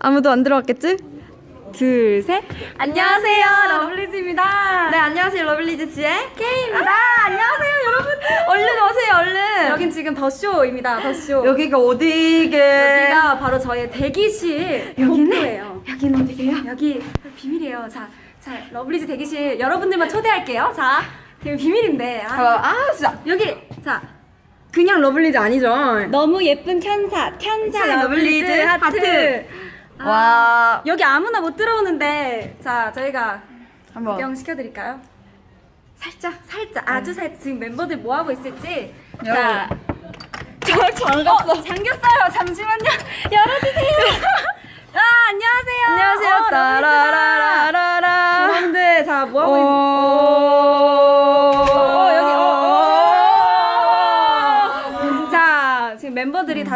아무도 안 들어왔겠지? 둘, 셋. 안녕하세요, 러블리즈입니다. 네, 안녕하세요, 러블리즈의 Kei입니다. 안녕하세요, 여러분. 얼른 오세요, 얼른. 여긴 지금 더쇼입니다. 더쇼. 여기가 어디게? 여기가 바로 저의 대기실 여기는? 복도예요. 여기는 어디게요? 여기 비밀이에요. 자, 자 러블리즈 대기실 여러분들만 초대할게요. 자, 되게 비밀인데. 아, 아, 아, 진짜. 여기 자 그냥 러블리즈 아니죠? 너무 예쁜 천사 천사 러블리즈 러블리즈 하트. 하트. 아, 와. 여기 아무나 못 들어오는데 자 저희가 한번. 구경 시켜드릴까요? 살짝, 살짝, 아주 살짝 지금 멤버들 뭐 하고 있을지. 자, 저 잠깐 어, 잠겼어요. 잠시만요. 열어주세요. 아, 안녕하세요. 안녕하세요. 어, 따라라라라라. 자, 뭐 하고 있는?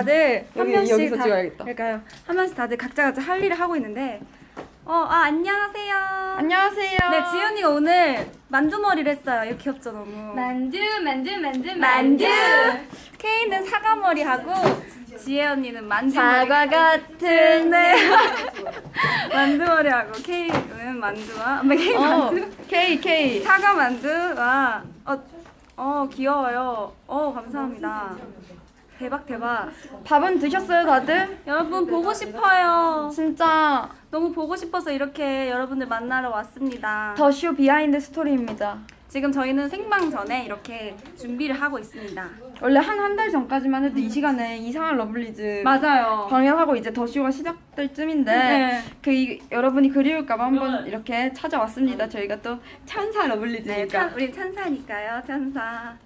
다들 한 여기, 명씩 다, 찍어야겠다. 그러니까요. 한 명씩 다들 각자 각자 할 일을 하고 있는데, 어, 아, 안녕하세요. 안녕하세요. 네, 지연이가 오늘 만두머리를 했어요. 이거 귀엽죠, 너무. 만두 만두 만두 만두. 케이는 사과머리 하고 지혜 언니는 만두머리. 사과 같은 내. 만두머리 하고 케이는 만두와 케이 어, 만두. K K. 사과 만두와 어, 어 귀여워요. 어 감사합니다. 대박 대박. 밥은 드셨어요, 다들? 여러분 보고 싶어요. 진짜 너무 보고 싶어서 이렇게 여러분들 만나러 왔습니다. 더 쇼 behind 스토리입니다. 지금 저희는 생방 전에 이렇게 준비를 하고 있습니다. 원래 한 한 달 전까지만 해도 이 시간에 이상한 러블리즈 맞아요. 방영하고 이제 더 쇼가 시작될 쯤인데 네. 그 이, 여러분이 그리울까봐 한번 이렇게 찾아왔습니다. 저희가 또 네, 러블리즈니까. 찬, 우리 찬사니까요, 찬사.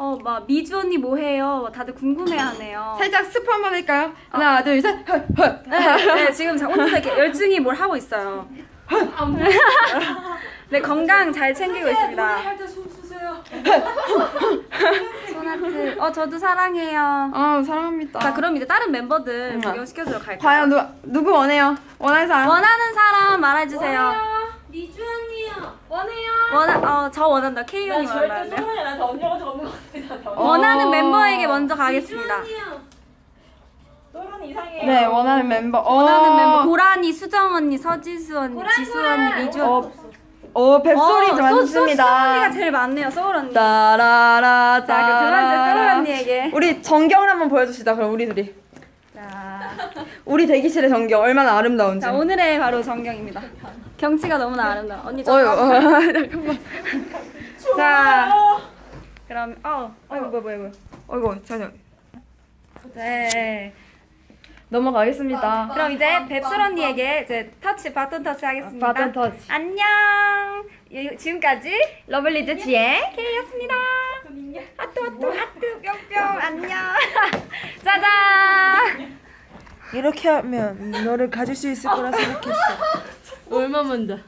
어, 막 미주 언니 뭐 해요? 다들 궁금해하네요. 살짝 스포 한번 할까요? 하나, 둘, 셋. 네, 네, 지금 자- 혼자서 이렇게 열중히 뭘 하고 있어요. 네, 건강 잘 챙기고 있습니다. 소나트. 어, 저도 사랑해요. 아, 사랑합니다. 자, 그럼 이제 다른 멤버들 음. 구경시켜주러 갈까요? 과연 누, 누구 원해요? 원하는 사람? 원하는 사람 말해주세요. 미주 언니요 원해요 원하, 어, 저 원한다. K 언니 원하는데. 나한테 언니가 없는 것 같아 나 원하는 어. 멤버에게 먼저 가겠습니다. 또론 이상해 네, 원하는 멤버. 어. 원하는 멤버 고라니, 수정 언니, 서지수 언니, 지수 언니, 미주 언니. 어, 어 뱁소리 어, 소- 많습니다. 소스 언니가 제일 많네요. 소울 언니. 따라라 자, 그 두 번째 소울 언니에게. 우리 정경을 한번 보여줍시다. 그럼 우리 둘이. 자, 우리 대기실의 정경 얼마나 아름다운지. 자 오늘의 바로 정경입니다. 경치가 너무나 아름다워. 언니 저. 어유, 어, 잠깐만. 자, 그럼 어, 어 뭐야 뭐야 뭐야. 어이구, 전혀. 네. 넘어가겠습니다. 그럼 이제 뱁솔 언니에게 이제 터치 바톤 터치 하겠습니다. 바톤 터치. 안녕. 예, 지금까지 러블리즈의 Kei였습니다. 하트 하트 하트 뿅뿅 안녕. 짜잔. 이렇게 하면 너를 가질 수 있을 거라 생각했어. 얼마면 돼?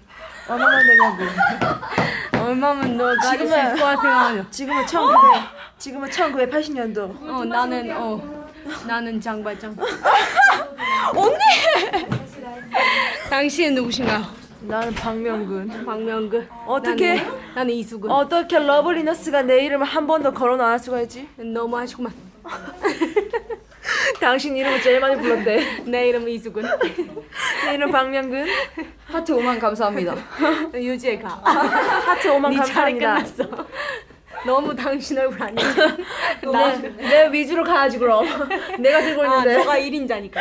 얼마나 되냐고. 얼마면 너 가질 수 있을 거라 생각하냐? 지금은 1900, 지금은 1980년도. 어 나는 어 나는 장발장. 언니! 당신은 누구신가요? 나는 박명근. 박명근. 어떻게- 나는, 나는 이수근. 어떻게 러블리너스가 내 이름을 한번더 거론 안 할 수가 있지? 너무 하시구만. 당신 이름을 제일 많이 불렀대. 내 이름은 이수근. 내 이름 박명근. 하트 5만 감사합니다. 유지애가. 하트 5만 네 감사합니다. 끝났어. 너무 당신 얼굴 아니야. 나, 내 위주로 가야지 그럼. 내가 들고 아, 있는데. 너가 1인자니까.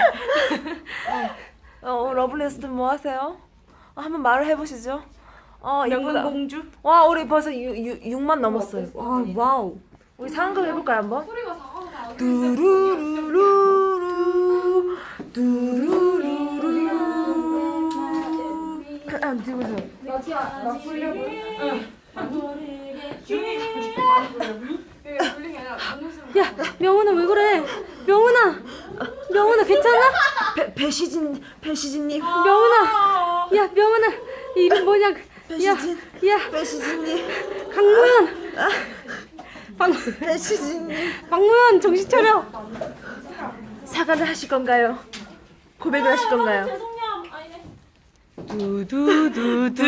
어, 러블리너스들 뭐 하세요? 어, 한번 말을 해보시죠. 어, 이쁘다. 명근 공주? 와, 우리 벌써 6, 6, 6만 넘었어요. 아, wow. 우리 상극 해볼까요 한번? 두루루루루 두루루루루 아, 들고서 야 명훈아 왜 그래? 명훈아 명훈아 괜찮아? 배, 배시진 배시진님. 명훈아 야 명훈아 이름 뭐냐? 배시진 야. 배시진님. 박무현 박 배시진님 박무현 정신 차려. 사과를 하실 건가요? 고백을 하실 건가요? 두두두두두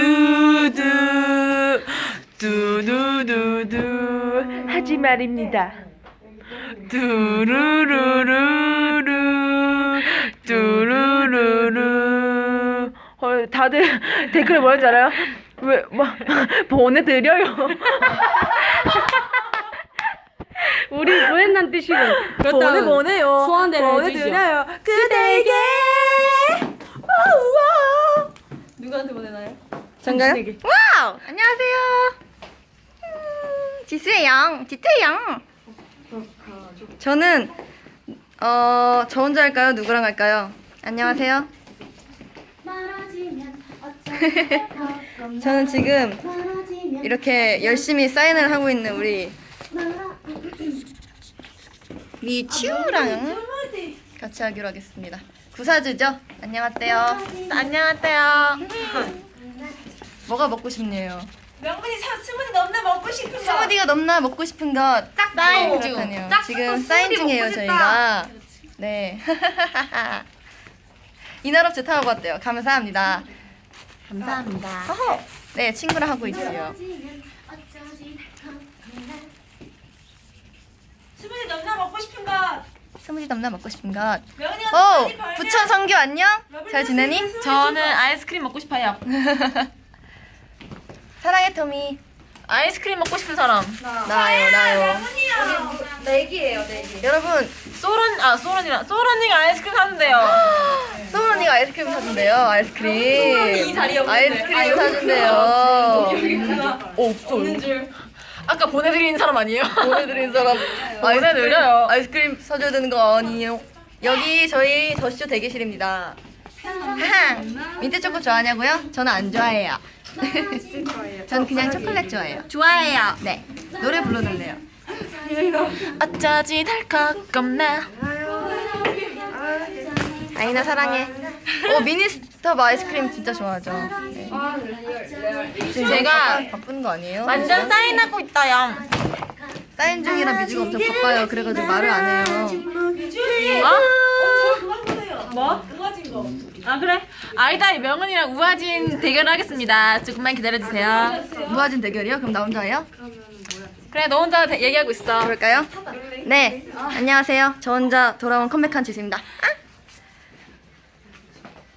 두두두두 하지 말입니다. 두루루루루 두루루루 다들 댓글에 뭐라는지 알아요? 왜, 뭐, 보내드려요. 우리 보냈난 뜻이고. 보내, 보내요. 소원대로 보내드려요. 그대에게. 와우, 와우. 누구한테 보내나요? 전가요? 와우! 안녕하세요. 음, 지수예요. 지태예요. 저는 어, 저 혼자 할까요? 누구랑 할까요? 안녕하세요. 저는 지금 이렇게 열심히 사인을 하고 있는 우리 리치우랑 같이 하기로 하겠습니다. 구사즈죠? 안녕하세요. 안녕하세요. 뭐가 먹고 싶네요. 명분이 사, 스무디 넘나 먹고 싶은 거. 스무디가 넘나 먹고 싶은 것 사인 중. 지금 사인 중이에요 저희가. 네. 이나럽 제 타고 왔대요. 감사합니다. 감사합니다. 네 친구랑 하고 있어요. 스무디 넘나 먹고 싶은 거. 스무디 넘나 먹고 싶은 것. 오 벌면 부천 성규 안녕. 잘 지내니? 저는 아이스크림 먹고 싶어요. 사랑해 토미. 아이스크림 먹고 싶은 사람. 나요 나요. 내기예요 내기. 여러분 소론, 아, 소론이랑. 소론이가 아이스크림 사준대요. 언니가 아이스크림 사준대요. 아이스크림. 이 자리에 없는데. 아이스크림 사준대요. 없어요. 아까 보내드린 사람 아니에요? 보내드린 사람 보내드려요. 아이스크림 사줘야 되는 거 아니에요? 여기 저희 더쇼 대기실입니다. 민트 초코 좋아하냐고요? 저는 안 좋아해요. 저는 그냥 초콜릿 좋아해요. 좋아해요. 네. 노래 불러달래요. 어쩌지 덜컥 겁나. 아이나 사랑해. 어 미니스톱 아이스크림 진짜 좋아하죠. 네. 지금 제가 바쁜 거 아니에요? 완전 사인하고 있다요. 사인 중이라 뮤지가 엄청 바빠요. 그래가지고 말을 안 해요. 뭐? 아 그래? 아이다 명은이랑 우아진 대결 하겠습니다. 조금만 기다려주세요. 무아진 대결이요? 그럼 나 혼자 해요? 그래 너 혼자 대- 얘기하고 있어. 그럴까요? 네, 안녕하세요. 저 혼자 돌아온 컴백한 지수입니다. 아!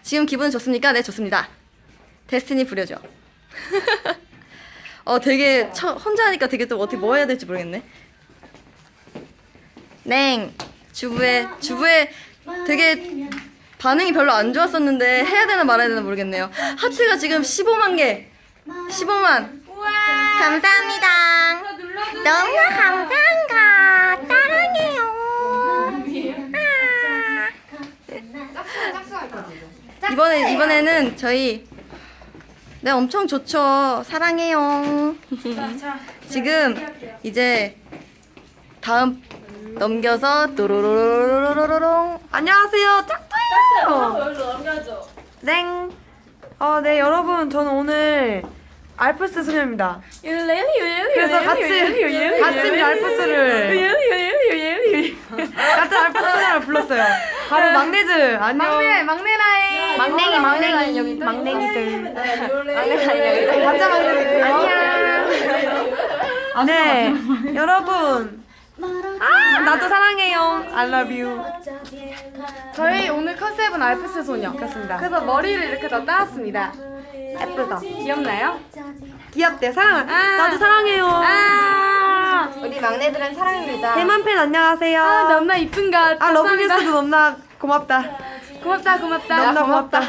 지금 기분 좋습니까? 네, 좋습니다. 데스티니 부려줘. 어, 되게 처, 혼자 하니까 되게 또 어떻게 뭐 해야 될지 모르겠네. 냉, 주부의 주부의 되게 반응이 별로 안 좋았었는데 해야 되나 말아야 되나 모르겠네요. 하트가 지금 15만 개, 15만. 감사합니다. 너무 감사합니다. 사랑해요. 아. 이번에 이번에는 저희 네 엄청 좋죠. 사랑해요. 지금 이제 다음 넘겨서 또로로로로로로롱 안녕하세요. 짝꿍이에요. 땡. 어, 네 여러분 저는 오늘 알프스 소녀입니다. 그래서 같이 같은 알프스를 같은 알프스 소녀를 불렀어요. 바로 막내즈 안녕. 막내 막내 라인. 막냉이 막냉이 여기 막냉이들. 가짜 막냉이들. 안녕. 네 여러분. 아 나도 사랑해요. I love you. 저희 오늘 컨셉은 알프스 소녀. 그렇습니다. 그래서 머리를 이렇게 다 땋았습니다. 예쁘다. 귀엽나요? 귀엽대 사랑. 나도 사랑해요. 아, 우리 막내들은 사랑입니다. 대만 팬 안녕하세요. 아 너무나 이쁜 것. 아. 러블리즈도 너무나 고맙다. 고맙다 고맙다. 너무나 고맙다.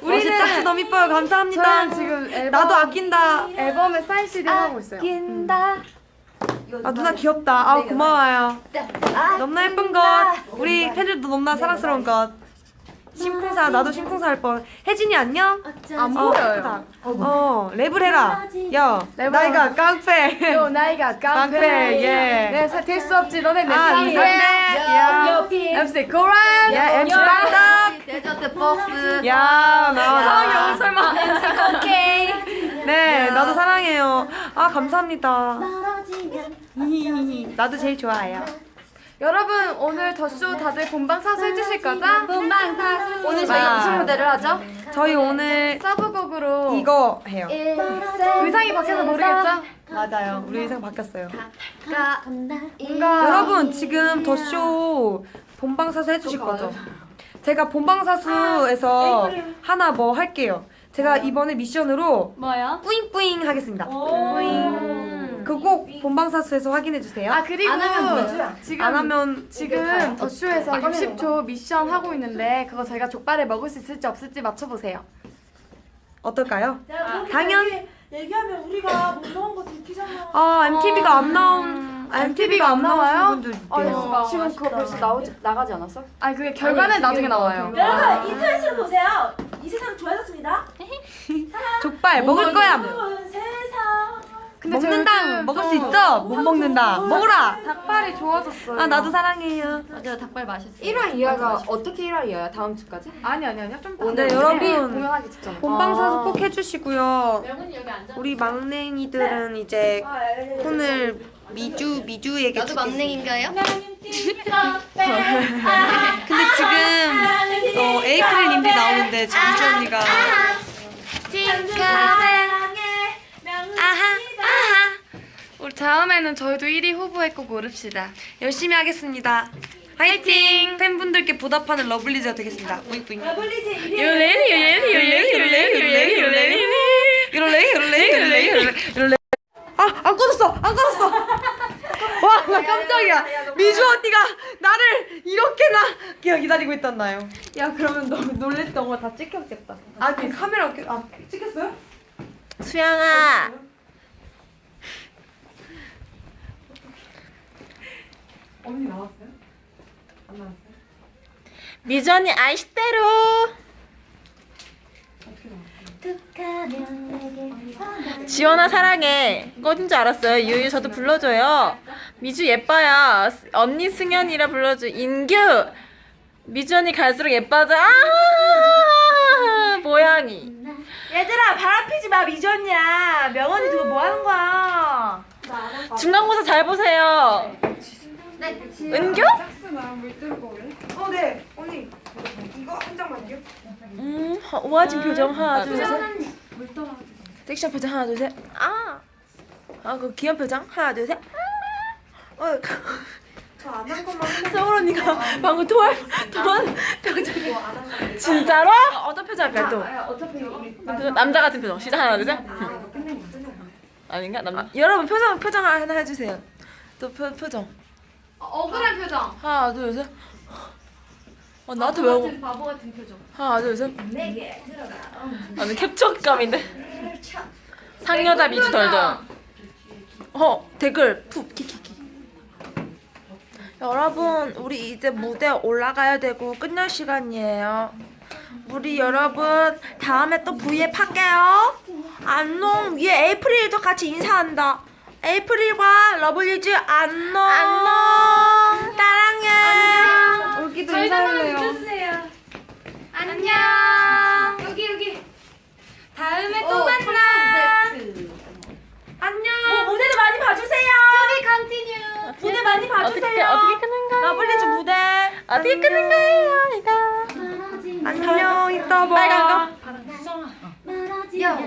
우리 우리는- 짝수 너무 이뻐요. 감사합니다. 저는 지금 앨범, 나도 아낀다. 앨범에 사인 CD 하고 있어요. 아 누나 귀엽다. 아 고마워요. 너무나 예쁜 것. 우리 팬들도 너무나 사랑스러운 것. 심쿵사 나도 심쿵사 할 뻔. 혜진이 안녕. 안 어, 보여요. 어 랩을 해라. 야 나이가 깡패. 요 나이가 깡패. 깡패, 예. 네, 될수 없지. 너네 내아 사랑해. 이상해. 야. MC 고란. 야 MC 빵떡. 데저트 박스. 야 나와 나와. 설마. MC 오케이. 네 나도 사랑해요. 아 감사합니다. 나도 제일 좋아해요. 여러분 오늘 더쇼 다들 본방 사수 해주실 거죠? 본방 사수. 오늘 저희 무슨 무대를 하죠? 저희 오늘 서브곡으로 이거 해요. 의상이 바뀌어서 모르겠죠? 맞아요. 우리 의상 바뀌었어요. 뭔가 여러분 지금 더쇼 본방 사수 해주실 거죠? 제가 본방 사수에서 하나 뭐 할게요. 제가 이번에 미션으로 뭐요? 뿌잉뿌잉 하겠습니다. 뿌잉. 그거 꼭 본방사수에서 확인해 주세요. 아 그리고 안 하면? 지금 안 하면 지금 더쇼에서 60초 미션 하고 있는데 그거 저희가 족발을 먹을 수 있을지 없을지 맞춰보세요. 어떨까요? 당연. 얘기 하면 우리가 못 넣은 거 들키잖아. 아 MTV가 안 나온 MTV가 안 나와요? 아. 그래서 지금 그거 벌써 나오지 나가지 않았어? 아니 그게 결과는 나중에 나와요. 여러분 인터넷으로 보세요. 이 세상 좋아졌습니다. 족발 먹을 거야. 좋은 세상. 근데 먹는다. 먹을 좀수 있죠? 못 먹는다. 먹어라. 닭발이 좋아졌어요. 아 나도 사랑해요. 맞아요 닭발 맛있어요 1화 2화가 어떻게 1화 2화야? 다음 주까지? 아니 아니 아니요 좀 네, 여러분. 공연하기 직전. 본방사수 꼭 해주시고요. 우리 막냉이들은 이제 오늘 미주 미주에게 나도. 막냉인가요? 근데 지금 어, 에이프릴 님들이 나오는데 지금 미주 언니가 다음에는 저희도 1위 후보에 꼭 오릅시다. 열심히 하겠습니다. 화이팅! 팬분들께 보답하는 러블리즈가 되겠습니다. 뿌잉뿌잉. 러블리즈 요레리 요레리 요레리 요레리 요레리 요레리 요레리 요레리 요레리 요레리 아! 안 꺼졌어! 안 꺼졌어! 와, 나 깜짝이야. 미주 언니가 나를 이렇게나 기- 기다리고 있었나요? 야 그러면 너 놀랬던 거 다 찍혔겠다. 아, 그 카메라 켜- 아, 찍혔어요? 수영아 언니 나왔어요? 안 나왔어요? 미전이 아이시대로. 지원아 사랑해. 꺼진 줄 알았어요. 유유 저도 불러줘요. 미주 예뻐요. 스- 언니 승현이라 불러줘. 인규. 미주 언니 갈수록 예뻐져. 아 모양이. 얘들아 바람 피지 마 미전이야. 명언이 그거 뭐 하는 거야? 중간고사 잘 보세요 은규? 어, 네. 언니. 이거 한 장만요. 음 우아진 표정 하나 둘 셋 섹시한 표정 하나 둘 셋 아! 아 그 귀여운 표정 하나 둘셋 어, 저안 한 것만 서울 언니가 방금 토할 토한 표정이 진짜로? 어떤 표정 할까요 또? 그 남자 같은 표정 시작 하나 둘 셋 아닌가? 남 여러분 표정 표정 하나 해주세요 또 표, 표정 억울한 표정. 하나 둘셋. 어 나한테 왜 바보 같은 표정. 하나 둘셋. 아니 캡처감인데? 상여자 미주 덜덜 어 댓글. 푹 키키키. 여러분 우리 이제 무대 올라가야 되고 끝날 시간이에요. 우리 여러분 다음에 또 V앱 할게요. 안녕. 위에 에이프릴도 같이 인사한다. 에이프릴과 러블리즈 안녕. 안녕 여기도 인사할래요. 안녕. 여기 여기. 다음에 또 만나. 안녕. 무대도 많이 봐주세요. 여기 continue. 무대 많이 어떻게 봐주세요. 어떻게 끄는 거예요? 러블리즈 무대. 어떻게 끄는 거예요, 이거? 안녕. 이따 봐. 빨간 거? 야.